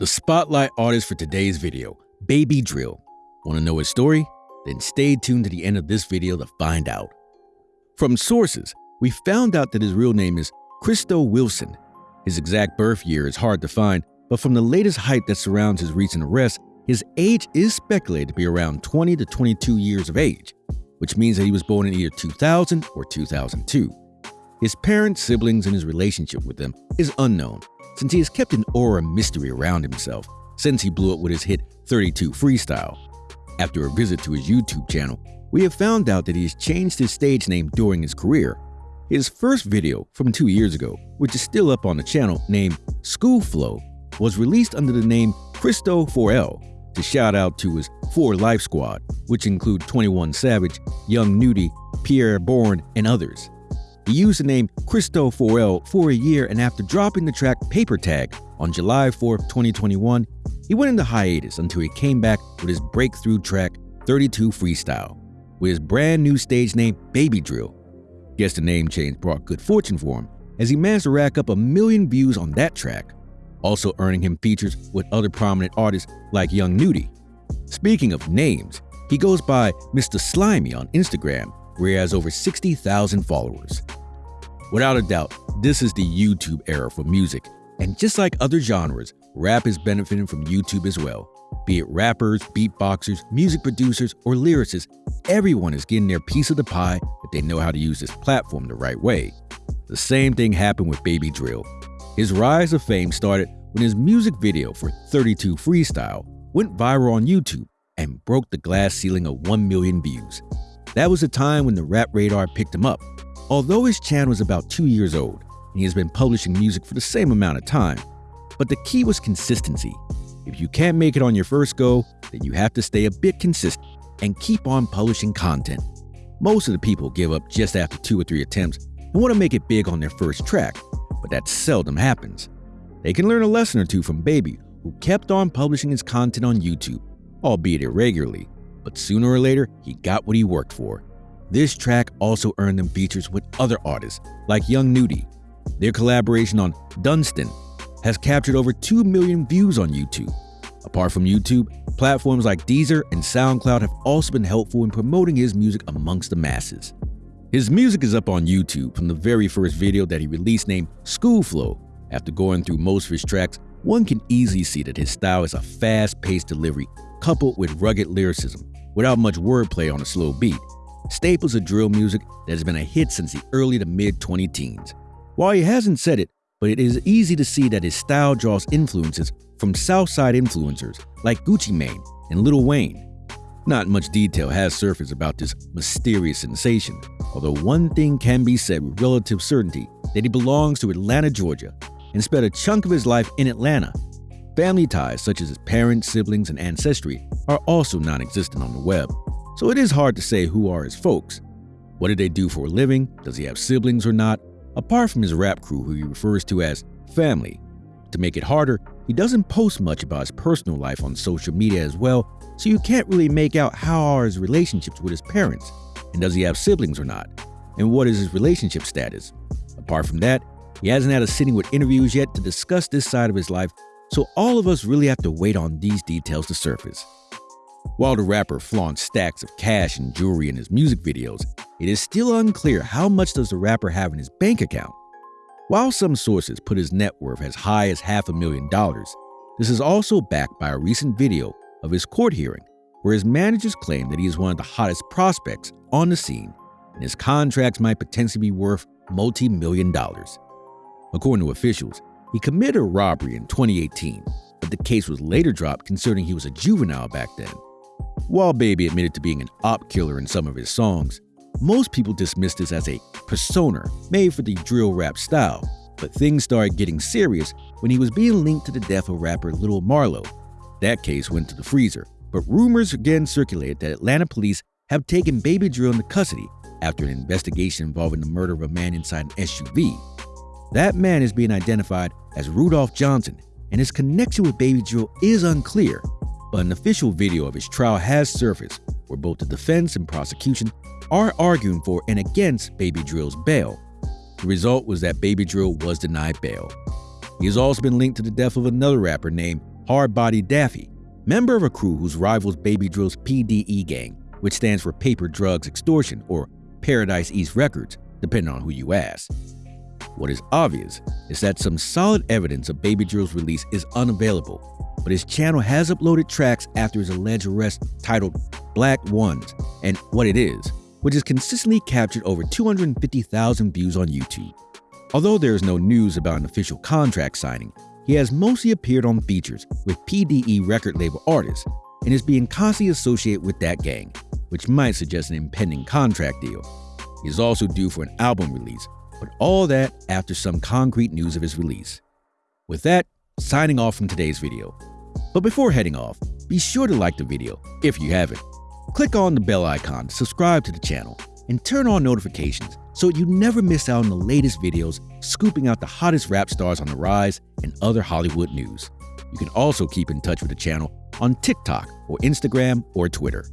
The spotlight artist for today's video, Baby Drill. Want to know his story? Then stay tuned to the end of this video to find out. From sources, we found out that his real name is Christo Wilson. His exact birth year is hard to find, but from the latest hype that surrounds his recent arrest, his age is speculated to be around 20 to 22 years of age, which means that he was born in either 2000 or 2002. His parents, siblings, and his relationship with them is unknown, since he has kept an aura mystery around himself since he blew up with his hit 32 Freestyle. After a visit to his YouTube channel, we have found out that he has changed his stage name during his career. His first video from two years ago, which is still up on the channel named School Flow, was released under the name Christo 4L to shout out to his 4 Life Squad, which include 21 Savage, Young Nudy, Pi'erre Bourne, and others. He used the name Christo 4L for a year and after dropping the track Paper Tag on July 4, 2021, he went into hiatus until he came back with his breakthrough track 32 Freestyle with his brand new stage name Baby Drill. Guess the name change brought good fortune for him as he managed to rack up a million views on that track, also earning him features with other prominent artists like Young Nudy. Speaking of names, he goes by Mr. Slimy on Instagram where he has over 60,000 followers. Without a doubt, this is the YouTube era for music, and just like other genres, rap is benefiting from YouTube as well. Be it rappers, beatboxers, music producers, or lyricists, everyone is getting their piece of the pie if they know how to use this platform the right way. The same thing happened with Baby Drill. His rise of fame started when his music video for 32 Freestyle went viral on YouTube and broke the glass ceiling of 1 million views. That was the time when the Rap Radar picked him up. Although his channel was about two years old, and he has been publishing music for the same amount of time, but the key was consistency. If you can't make it on your first go, then you have to stay a bit consistent and keep on publishing content. Most of the people give up just after two or three attempts and want to make it big on their first track, but that seldom happens. They can learn a lesson or two from Baby, who kept on publishing his content on YouTube, albeit irregularly, but sooner or later, he got what he worked for. This track also earned them features with other artists like Young Nudy. Their collaboration on Dunstan has captured over 2 million views on YouTube. Apart from YouTube, platforms like Deezer and SoundCloud have also been helpful in promoting his music amongst the masses. His music is up on YouTube from the very first video that he released named School Flow. After going through most of his tracks, one can easily see that his style is a fast-paced delivery coupled with rugged lyricism without much wordplay on a slow beat. Staples of drill music that has been a hit since the early to mid 20 teens. While he hasn't said it, but it is easy to see that his style draws influences from Southside influencers like Gucci Mane and Lil Wayne. Not much detail has surfaced about this mysterious sensation, although one thing can be said with relative certainty that he belongs to Atlanta, Georgia, and spent a chunk of his life in Atlanta. Family ties such as his parents, siblings, and ancestry are also non existent on the web, so it is hard to say who are his folks. What did they do for a living? Does he have siblings or not? Apart from his rap crew, who he refers to as family. To make it harder, he doesn't post much about his personal life on social media as well, so you can't really make out how are his relationships with his parents, and does he have siblings or not, and what is his relationship status. Apart from that, he hasn't had a sitting with interviews yet to discuss this side of his life, so all of us really have to wait on these details to surface. While the rapper flaunts stacks of cash and jewelry in his music videos, it is still unclear how much does the rapper have in his bank account. While some sources put his net worth as high as half a million dollars, this is also backed by a recent video of his court hearing, where his managers claim that he is one of the hottest prospects on the scene, and his contracts might potentially be worth multi-million dollars. According to officials, he committed a robbery in 2018, but the case was later dropped considering he was a juvenile back then. While Baby admitted to being an op killer in some of his songs, most people dismissed this as a persona made for the drill rap style, but things started getting serious when he was being linked to the death of rapper Little Marlo. That case went to the freezer, but rumors again circulated that Atlanta police have taken Baby Drill into custody after an investigation involving the murder of a man inside an SUV. That man is being identified as Rudolph Johnson, and his connection with Baby Drill is unclear, but an official video of his trial has surfaced where both the defense and prosecution are arguing for and against Baby Drill's bail. The result was that Baby Drill was denied bail. He has also been linked to the death of another rapper named Hardbody Daffy, member of a crew whose rivals Baby Drill's PDE gang, which stands for Paper Drugs Extortion or Paradise East Records, depending on who you ask. What is obvious is that some solid evidence of Baby Drill's release is unavailable, but his channel has uploaded tracks after his alleged arrest titled Black Ones and What It Is, which has consistently captured over 250,000 views on YouTube. Although there is no news about an official contract signing, he has mostly appeared on features with PDE record label artists and is being constantly associated with that gang, which might suggest an impending contract deal. He is also due for an album release, but all that after some concrete news of his release. With that, signing off from today's video. But before heading off, be sure to like the video if you haven't. Click on the bell icon to subscribe to the channel and turn on notifications so you never miss out on the latest videos scooping out the hottest rap stars on the rise and other Hollywood news. You can also keep in touch with the channel on TikTok or Instagram or Twitter.